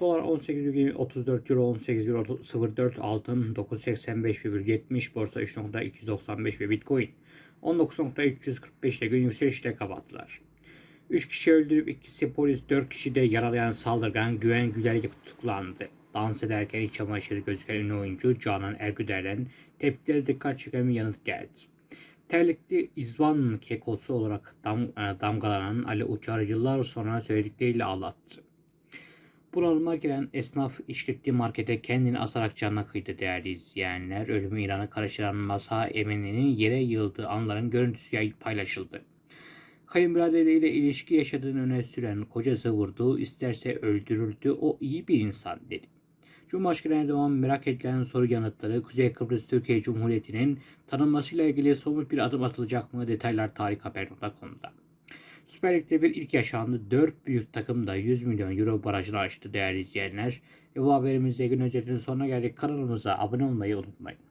Dolar 18,34 Euro 18,04 altın 985,70 borsa 3.295 ve Bitcoin 19.345 ile gün yükselişle kapattılar. 3 kişi öldürüp ikisi polis 4 kişi de yaralayan saldırgan Güven Güler tutuklandı. Dans ederken iç çamaşırı gözüken oyuncu Canan Ergüder'den tepkileri dikkat çeken bir yanıt geldi. Terlikli İzvan kekosu olarak dam, e, damgalanan Ali Uçar yıllar sonra söyledikleriyle ağlattı. Bunalıma giren esnaf işlettiği markete kendini asarak canına kıydı değerli izleyenler. Ölümü İran'a karıştıran Masa Emini'nin yere yığıldığı anların görüntüsü paylaşıldı. Kayınbiraderiyle ilişki yaşadığını öne süren kocası vurdu, isterse öldürüldü, o iyi bir insan dedi. Cumhurbaşkanı Erdoğan merak edilen soru yanıtları Kuzey Kıbrıs Türkiye Cumhuriyeti'nin tanınmasıyla ilgili somut bir adım atılacak mı? Detaylar tarikhaber.com'da. Süper Lig'de bir ilk yaşandı. 4 büyük takım da 100 milyon euro barajını aştı değerli izleyenler. Ve bu haberimizde gün özetinin sonuna geldik. Kanalımıza abone olmayı unutmayın.